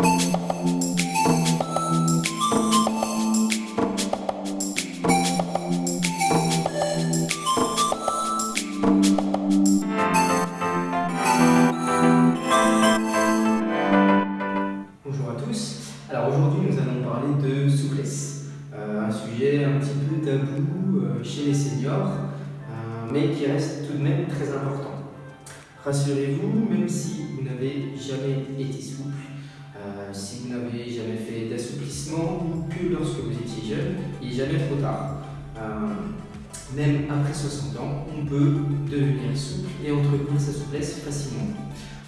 Bonjour à tous. Alors aujourd'hui nous allons parler de souplesse, Euh, un sujet un petit peu tabou euh, chez les seniors, euh, mais qui reste tout de même très important. Rassurez-vous, même si vous n'avez jamais été souple, si vous n'avez jamais fait d'assouplissement ou que lorsque vous étiez jeune, il n'est jamais trop tard. Euh, même après 60 ans, on peut devenir souple et entretenir sa souplesse facilement.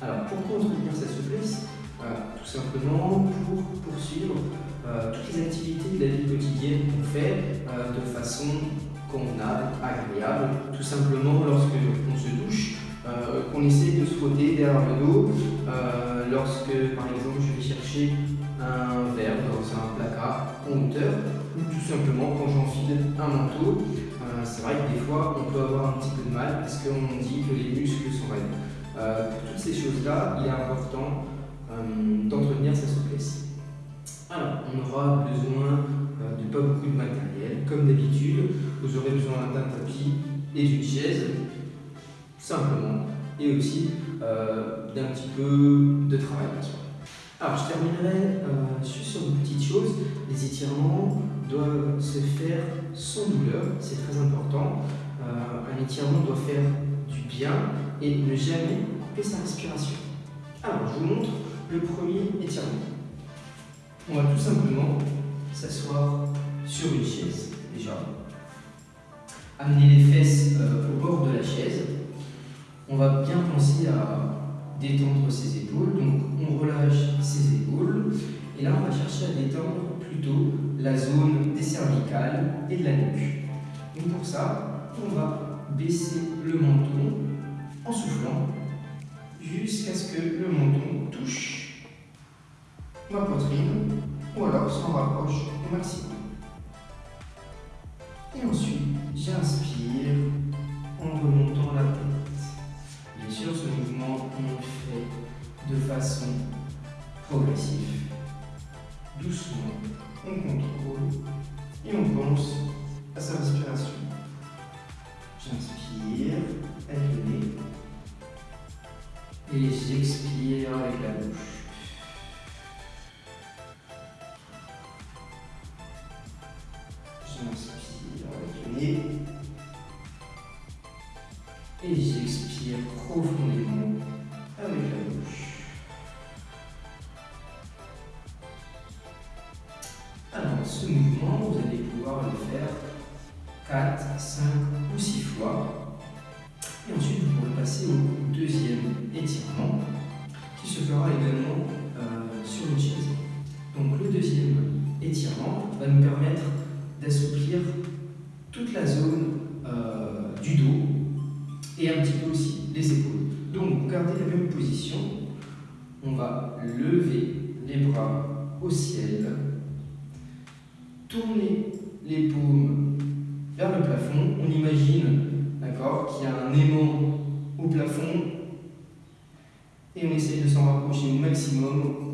Alors pourquoi entretenir sa souplesse Voilà, tout simplement pour poursuivre euh, toutes les activités de la vie quotidienne qu'on fait euh, de façon convenable, agréable, tout simplement lorsque on se douche, euh, qu'on essaie de se frotter derrière le dos, euh, lorsque par exemple je vais chercher un verre dans un placard en hauteur, ou tout simplement quand j'enfile un manteau. Euh, c'est vrai que des fois on peut avoir un petit peu de mal parce qu'on dit que les muscles sont raides. Pour toutes ces choses-là, il est important d'entretenir sa souplesse. Alors, on aura besoin euh, de pas beaucoup de matériel. Comme d'habitude, vous aurez besoin d'un tapis et d'une chaise, simplement, et aussi euh, d'un petit peu de travail. Alors, je terminerai euh, sur une petite chose. Les étirements doivent se faire sans douleur, c'est très important. Euh, un étirement doit faire du bien et ne jamais couper sa respiration. Alors, je vous montre le premier étirement. On va tout simplement s'asseoir sur une chaise, déjà. Amener les fesses euh, au bord de la chaise. On va bien penser à détendre ses épaules. Donc, on relâche ses épaules. Et là, on va chercher à détendre plutôt la zone des cervicales et de la nuque. Donc, pour ça, on va baisser le menton en soufflant jusqu'à ce que le menton touche ma poitrine ou alors s'en rapproche au maximum. Et ensuite, j'inspire en remontant la tête. Bien sûr, ce mouvement, on le fait de façon progressive. Doucement, on contrôle et on pense à sa respiration. J'inspire avec le nez et j'expire avec la bouche. Et j'expire profondément avec la bouche. Alors, ce mouvement, vous allez pouvoir le faire 4, 5 ou 6 fois. Et ensuite, vous pourrez passer au deuxième étirement qui se fera également euh, sur une chaise. Donc, le deuxième étirement va nous permettre d'assouplir toute la zone euh, du dos et un petit peu aussi les épaules. Donc, vous gardez la même position. On va lever les bras au ciel, tourner les paumes vers le plafond. On imagine, d'accord, qu'il y a un aimant au plafond et on essaye de s'en rapprocher au maximum.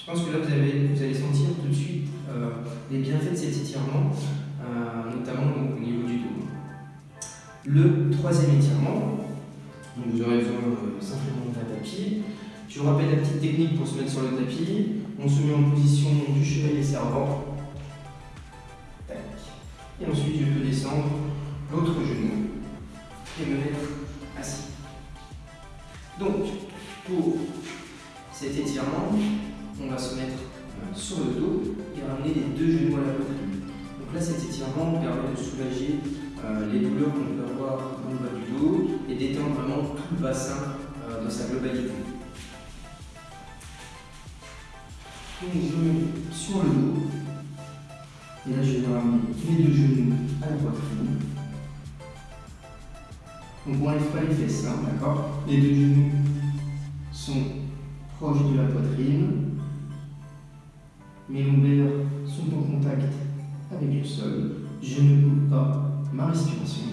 Je pense que là, vous, vous allez sentir tout de suite euh, les bienfaits de cet étirement, euh, notamment au niveau du dos. Le troisième étirement, donc vous aurez besoin euh, simplement d'un tapis. Je vous rappelle la petite technique pour se mettre sur le tapis. On se met en position du chevalier servant. Et ensuite, je peux descendre l'autre genou et me mettre assis. Donc, pour cet étirement, on va se mettre euh, sur le dos et ramener les deux genoux à la poitrine. Donc là, cet étirement permet de soulager euh, les douleurs qu'on peut avoir dans le bas du dos et d'étendre vraiment tout le bassin euh, dans sa globalité. Donc je me mets sur le dos et là je vais ramener les deux genoux à la poitrine. Donc on n'enlève pas les fesses, d'accord? Les deux genoux sont proches de la poitrine. Je ne coupe pas ma respiration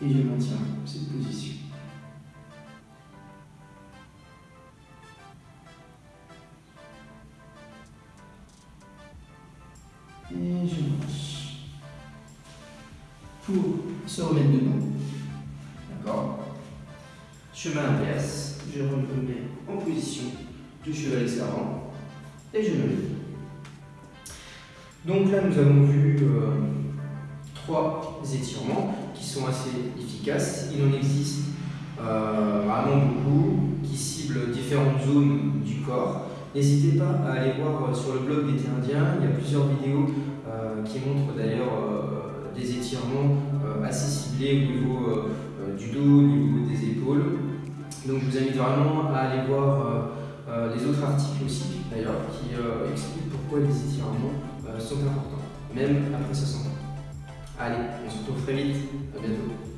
et je maintiens cette position. Et je marche. Pour se remettre debout, d'accord Chemin inverse, je me mets en position de cheval escarrant et je me lève. Donc là, nous avons vu euh, trois étirements qui sont assez efficaces. Il en existe euh, vraiment beaucoup qui ciblent différentes zones du corps. N'hésitez pas à aller voir euh, sur le blog d'été indien, il y a plusieurs vidéos qui montrent d'ailleurs des étirements assez ciblés au niveau du dos, au niveau des épaules. Donc je vous invite vraiment à aller voir les autres articles aussi d'ailleurs qui expliquent pourquoi les étirements sont importants, même après 60 ans. Allez, on se retrouve très vite, à bientôt.